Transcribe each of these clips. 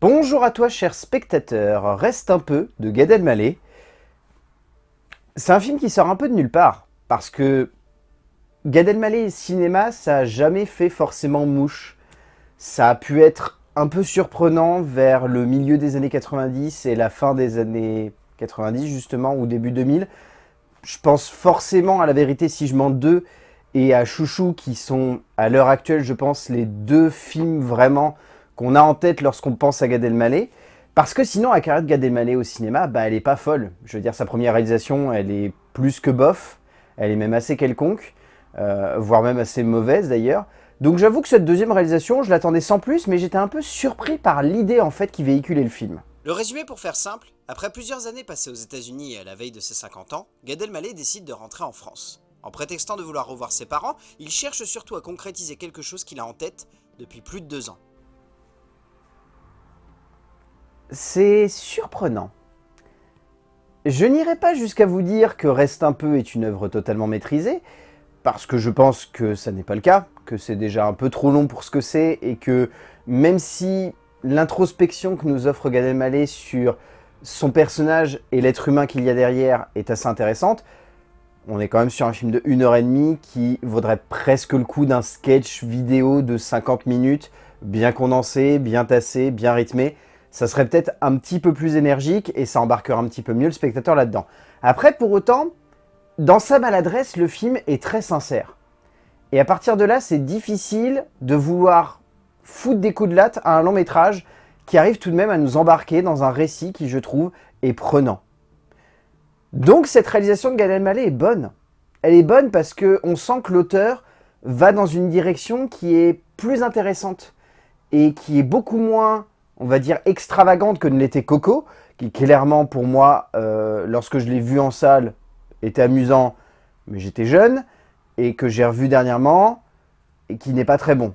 Bonjour à toi cher spectateur, Reste un peu de Gad Elmaleh. C'est un film qui sort un peu de nulle part, parce que Gad Elmaleh et cinéma, ça a jamais fait forcément mouche. Ça a pu être un peu surprenant vers le milieu des années 90 et la fin des années 90 justement, ou début 2000. Je pense forcément à La Vérité si je mens deux et à Chouchou qui sont à l'heure actuelle, je pense, les deux films vraiment qu'on a en tête lorsqu'on pense à Gad Elmaleh. Parce que sinon, la carrière de Gad Elmaleh au cinéma, bah, elle est pas folle. Je veux dire, sa première réalisation, elle est plus que bof. Elle est même assez quelconque. Euh, voire même assez mauvaise d'ailleurs. Donc j'avoue que cette deuxième réalisation, je l'attendais sans plus, mais j'étais un peu surpris par l'idée en fait qui véhiculait le film. Le résumé pour faire simple, après plusieurs années passées aux états unis et à la veille de ses 50 ans, Gad Elmaleh décide de rentrer en France. En prétextant de vouloir revoir ses parents, il cherche surtout à concrétiser quelque chose qu'il a en tête depuis plus de deux ans. C'est surprenant. Je n'irai pas jusqu'à vous dire que Reste un peu est une œuvre totalement maîtrisée, parce que je pense que ça n'est pas le cas, que c'est déjà un peu trop long pour ce que c'est, et que même si l'introspection que nous offre Gad Elmaleh sur son personnage et l'être humain qu'il y a derrière est assez intéressante, on est quand même sur un film de 1h30 qui vaudrait presque le coup d'un sketch vidéo de 50 minutes, bien condensé, bien tassé, bien rythmé. Ça serait peut-être un petit peu plus énergique et ça embarquera un petit peu mieux le spectateur là-dedans. Après, pour autant, dans sa maladresse, le film est très sincère. Et à partir de là, c'est difficile de vouloir foutre des coups de latte à un long métrage qui arrive tout de même à nous embarquer dans un récit qui, je trouve, est prenant. Donc cette réalisation de Gad Elmaleh est bonne. Elle est bonne parce qu'on sent que l'auteur va dans une direction qui est plus intéressante et qui est beaucoup moins, on va dire, extravagante que ne l'était Coco, qui clairement pour moi, euh, lorsque je l'ai vu en salle, était amusant, mais j'étais jeune, et que j'ai revu dernièrement, et qui n'est pas très bon.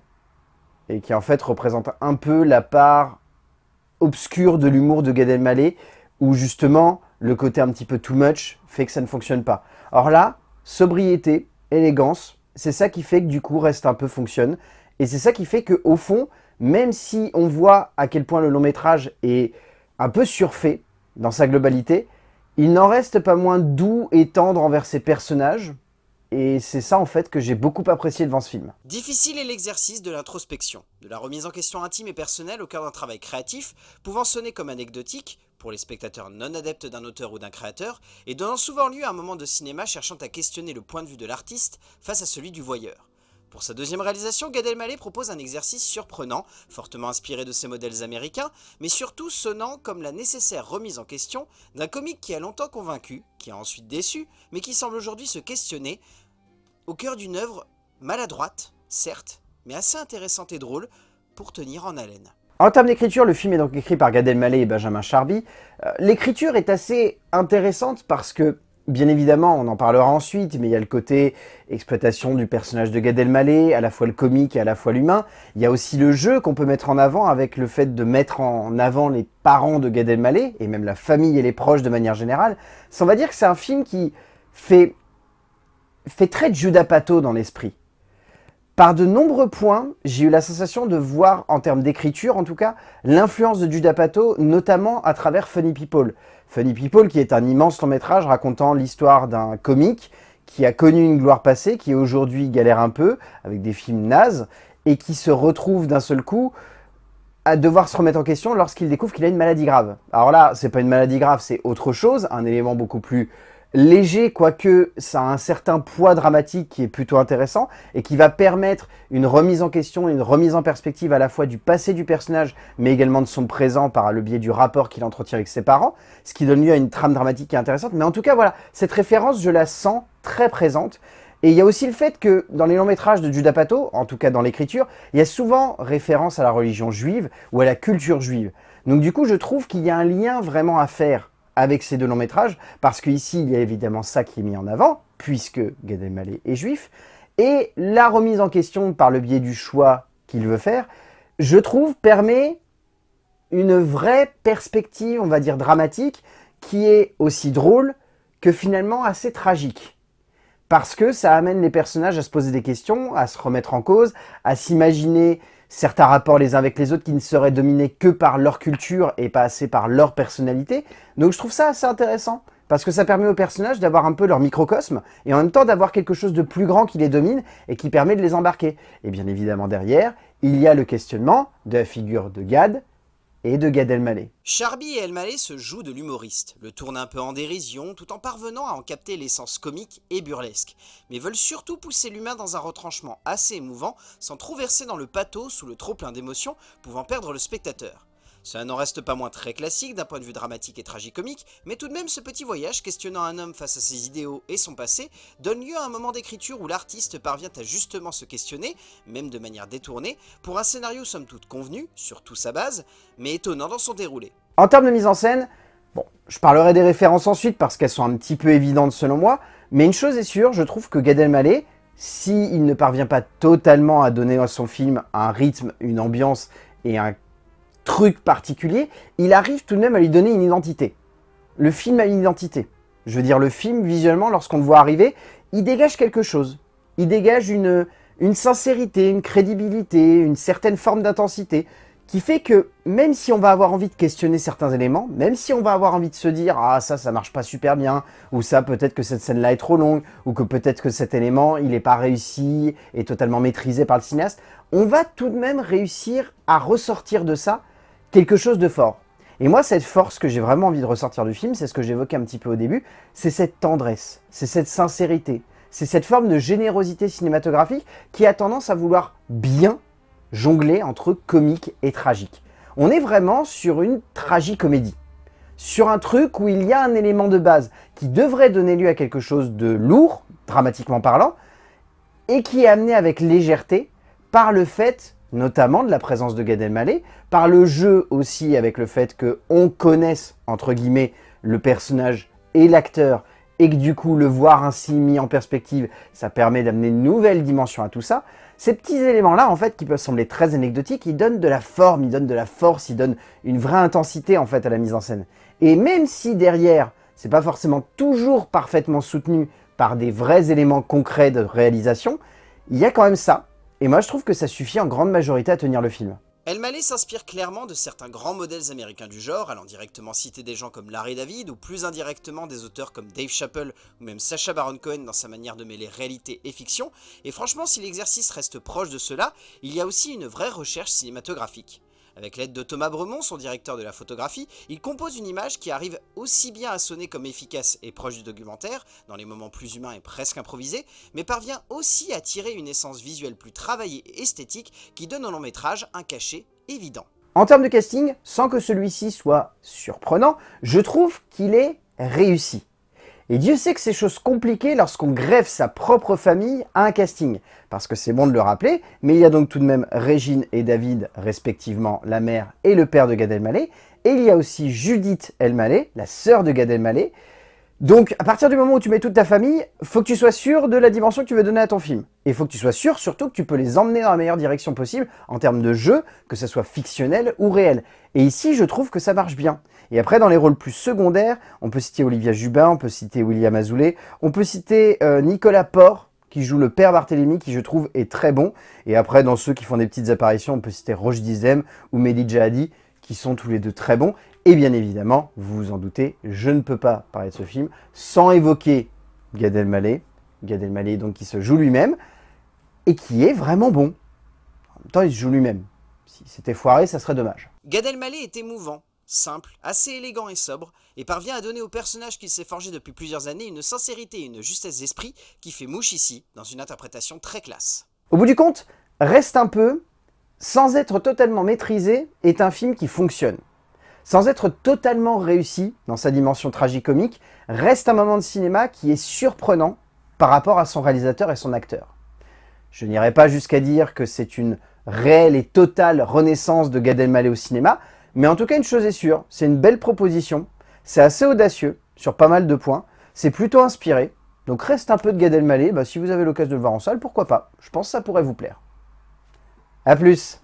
Et qui en fait représente un peu la part obscure de l'humour de Gad Elmaleh, où justement, le côté un petit peu too much fait que ça ne fonctionne pas. Or là, sobriété, élégance, c'est ça qui fait que du coup, Reste un peu fonctionne. Et c'est ça qui fait que au fond, même si on voit à quel point le long métrage est un peu surfait dans sa globalité, il n'en reste pas moins doux et tendre envers ses personnages, et c'est ça en fait que j'ai beaucoup apprécié devant ce film. Difficile est l'exercice de l'introspection, de la remise en question intime et personnelle au cœur d'un travail créatif, pouvant sonner comme anecdotique, pour les spectateurs non adeptes d'un auteur ou d'un créateur, et donnant souvent lieu à un moment de cinéma cherchant à questionner le point de vue de l'artiste face à celui du voyeur. Pour sa deuxième réalisation, Gad Elmaleh propose un exercice surprenant, fortement inspiré de ses modèles américains, mais surtout sonnant comme la nécessaire remise en question d'un comique qui a longtemps convaincu, qui a ensuite déçu, mais qui semble aujourd'hui se questionner au cœur d'une œuvre maladroite, certes, mais assez intéressante et drôle pour tenir en haleine. En termes d'écriture, le film est donc écrit par Gad Elmaleh et Benjamin Charby. Euh, l'écriture est assez intéressante parce que Bien évidemment, on en parlera ensuite, mais il y a le côté exploitation du personnage de Gad Elmaleh, à la fois le comique et à la fois l'humain. Il y a aussi le jeu qu'on peut mettre en avant avec le fait de mettre en avant les parents de Gad Elmaleh, et même la famille et les proches de manière générale. Ça, on va dire que c'est un film qui fait, fait très Judas Pato dans l'esprit. Par de nombreux points, j'ai eu la sensation de voir, en termes d'écriture en tout cas, l'influence de Judas Pato, notamment à travers Funny People. Funny People qui est un immense long métrage racontant l'histoire d'un comique qui a connu une gloire passée, qui aujourd'hui galère un peu, avec des films nazes, et qui se retrouve d'un seul coup à devoir se remettre en question lorsqu'il découvre qu'il a une maladie grave. Alors là, c'est pas une maladie grave, c'est autre chose, un élément beaucoup plus léger, quoique ça a un certain poids dramatique qui est plutôt intéressant et qui va permettre une remise en question, une remise en perspective à la fois du passé du personnage, mais également de son présent par le biais du rapport qu'il entretient avec ses parents, ce qui donne lieu à une trame dramatique qui est intéressante. Mais en tout cas, voilà, cette référence, je la sens très présente. Et il y a aussi le fait que dans les longs métrages de Judas Pato, en tout cas dans l'écriture, il y a souvent référence à la religion juive ou à la culture juive. Donc du coup, je trouve qu'il y a un lien vraiment à faire avec ces deux longs métrages, parce qu'ici, il y a évidemment ça qui est mis en avant, puisque Gad Elmaleh est juif, et la remise en question par le biais du choix qu'il veut faire, je trouve, permet une vraie perspective, on va dire dramatique, qui est aussi drôle que finalement assez tragique. Parce que ça amène les personnages à se poser des questions, à se remettre en cause, à s'imaginer certains rapports les uns avec les autres qui ne seraient dominés que par leur culture et pas assez par leur personnalité. Donc je trouve ça assez intéressant, parce que ça permet aux personnages d'avoir un peu leur microcosme, et en même temps d'avoir quelque chose de plus grand qui les domine et qui permet de les embarquer. Et bien évidemment derrière, il y a le questionnement de la figure de Gad, et de Gad Elmaleh. Charby et Elmaleh se jouent de l'humoriste, le tournent un peu en dérision tout en parvenant à en capter l'essence comique et burlesque, mais veulent surtout pousser l'humain dans un retranchement assez émouvant sans trop verser dans le pathos sous le trop plein d'émotions pouvant perdre le spectateur. Cela n'en reste pas moins très classique d'un point de vue dramatique et tragicomique, mais tout de même ce petit voyage questionnant un homme face à ses idéaux et son passé donne lieu à un moment d'écriture où l'artiste parvient à justement se questionner, même de manière détournée, pour un scénario somme toute convenu, sur toute sa base, mais étonnant dans son déroulé. En termes de mise en scène, bon, je parlerai des références ensuite parce qu'elles sont un petit peu évidentes selon moi, mais une chose est sûre, je trouve que Gad Elmaleh, s'il ne parvient pas totalement à donner à son film un rythme, une ambiance et un truc particulier, il arrive tout de même à lui donner une identité. Le film a une identité. Je veux dire, le film, visuellement, lorsqu'on le voit arriver, il dégage quelque chose. Il dégage une, une sincérité, une crédibilité, une certaine forme d'intensité, qui fait que même si on va avoir envie de questionner certains éléments, même si on va avoir envie de se dire « Ah, ça, ça marche pas super bien », ou ça, peut-être que cette scène-là est trop longue, ou que peut-être que cet élément, il n'est pas réussi et totalement maîtrisé par le cinéaste, on va tout de même réussir à ressortir de ça quelque chose de fort. Et moi, cette force que j'ai vraiment envie de ressortir du film, c'est ce que j'évoquais un petit peu au début, c'est cette tendresse, c'est cette sincérité, c'est cette forme de générosité cinématographique qui a tendance à vouloir bien jongler entre comique et tragique. On est vraiment sur une tragicomédie, sur un truc où il y a un élément de base qui devrait donner lieu à quelque chose de lourd, dramatiquement parlant, et qui est amené avec légèreté par le fait notamment de la présence de Gad Elmaleh, par le jeu aussi avec le fait qu'on connaisse, entre guillemets, le personnage et l'acteur, et que du coup, le voir ainsi mis en perspective, ça permet d'amener une nouvelle dimension à tout ça. Ces petits éléments-là, en fait, qui peuvent sembler très anecdotiques, ils donnent de la forme, ils donnent de la force, ils donnent une vraie intensité, en fait, à la mise en scène. Et même si derrière, c'est pas forcément toujours parfaitement soutenu par des vrais éléments concrets de réalisation, il y a quand même ça, et moi, je trouve que ça suffit en grande majorité à tenir le film. El Malé s'inspire clairement de certains grands modèles américains du genre, allant directement citer des gens comme Larry David, ou plus indirectement des auteurs comme Dave Chappelle, ou même Sacha Baron Cohen dans sa manière de mêler réalité et fiction, et franchement si l'exercice reste proche de cela, il y a aussi une vraie recherche cinématographique. Avec l'aide de Thomas Bremont, son directeur de la photographie, il compose une image qui arrive aussi bien à sonner comme efficace et proche du documentaire, dans les moments plus humains et presque improvisés, mais parvient aussi à tirer une essence visuelle plus travaillée et esthétique qui donne au long métrage un cachet évident. En termes de casting, sans que celui-ci soit surprenant, je trouve qu'il est réussi. Et Dieu sait que c'est chose compliquée lorsqu'on greffe sa propre famille à un casting. Parce que c'est bon de le rappeler, mais il y a donc tout de même Régine et David, respectivement la mère et le père de Gad Elmaleh. Et il y a aussi Judith Elmaleh, la sœur de Gad Elmaleh. Donc, à partir du moment où tu mets toute ta famille, faut que tu sois sûr de la dimension que tu veux donner à ton film. Et faut que tu sois sûr, surtout, que tu peux les emmener dans la meilleure direction possible en termes de jeu, que ce soit fictionnel ou réel. Et ici, je trouve que ça marche bien. Et après, dans les rôles plus secondaires, on peut citer Olivia Jubin, on peut citer William Azoulay, on peut citer euh, Nicolas Port, qui joue le père Barthélemy, qui je trouve est très bon. Et après, dans ceux qui font des petites apparitions, on peut citer Roche Dizem ou Mehdi Jahadi, qui sont tous les deux très bons. Et bien évidemment, vous vous en doutez, je ne peux pas parler de ce film sans évoquer Gad Elmaleh, Gad Elmaleh donc qui se joue lui-même, et qui est vraiment bon. En même temps, il se joue lui-même. Si c'était foiré, ça serait dommage. Gad Elmaleh est émouvant, simple, assez élégant et sobre, et parvient à donner au personnage qu'il s'est forgé depuis plusieurs années une sincérité et une justesse d'esprit qui fait mouche ici, dans une interprétation très classe. Au bout du compte, Reste un peu, sans être totalement maîtrisé, est un film qui fonctionne. Sans être totalement réussi dans sa dimension tragicomique, reste un moment de cinéma qui est surprenant par rapport à son réalisateur et son acteur. Je n'irai pas jusqu'à dire que c'est une réelle et totale renaissance de Gad Elmaleh au cinéma, mais en tout cas une chose est sûre, c'est une belle proposition, c'est assez audacieux sur pas mal de points, c'est plutôt inspiré, donc reste un peu de Gad Elmaleh, bah, si vous avez l'occasion de le voir en salle, pourquoi pas, je pense que ça pourrait vous plaire. A plus